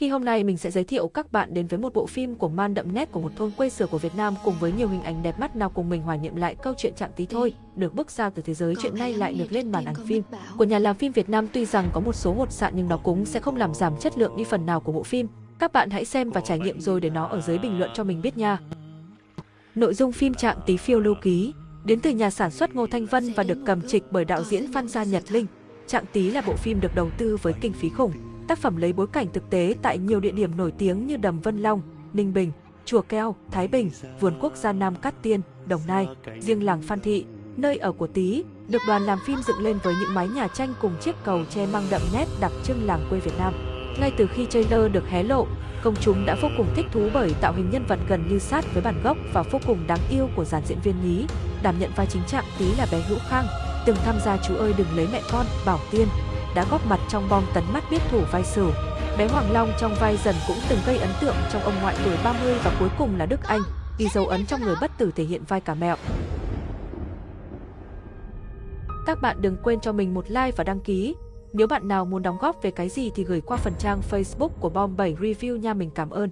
Khi hôm nay mình sẽ giới thiệu các bạn đến với một bộ phim của man đậm nét của một thôn quê xưa của Việt Nam cùng với nhiều hình ảnh đẹp mắt nào cùng mình hòa niệm lại câu chuyện chặng tí thôi, được bước ra từ thế giới chuyện nay lại được lên màn ảnh phim. Của nhà làm phim Việt Nam tuy rằng có một số hột sạn nhưng nó cũng sẽ không làm giảm chất lượng đi phần nào của bộ phim. Các bạn hãy xem và trải nghiệm rồi để nó ở dưới bình luận cho mình biết nha. Nội dung phim Trạng Tí phiêu lưu ký đến từ nhà sản xuất Ngô Thanh Vân và được cầm trịch bởi đạo diễn Phan Gia Nhật Linh. Trạng Tí là bộ phim được đầu tư với kinh phí khủng, Tác phẩm lấy bối cảnh thực tế tại nhiều địa điểm nổi tiếng như Đầm Vân Long, Ninh Bình, Chùa Keo, Thái Bình, Vườn Quốc gia Nam Cát Tiên, Đồng Nai, riêng làng Phan Thị, nơi ở của Tý, được đoàn làm phim dựng lên với những mái nhà tranh cùng chiếc cầu tre mang đậm nét đặc trưng làng quê Việt Nam. Ngay từ khi trailer được hé lộ, công chúng đã vô cùng thích thú bởi tạo hình nhân vật gần như sát với bản gốc và vô cùng đáng yêu của dàn diễn viên nhí. Đảm nhận vai chính trạng Tý là bé Hữu Khang, từng tham gia Chú ơi đừng lấy mẹ con, Bảo Tiên, đã góp mặt trong bom tấn mắt biết thủ vai sử. Bé Hoàng Long trong vai dần cũng từng gây ấn tượng trong ông ngoại tuổi 30 và cuối cùng là Đức Anh, ghi dấu ấn trong người bất tử thể hiện vai cả mẹo. Các bạn đừng quên cho mình một like và đăng ký. Nếu bạn nào muốn đóng góp về cái gì thì gửi qua phần trang Facebook của Bom 7 Review nha mình cảm ơn.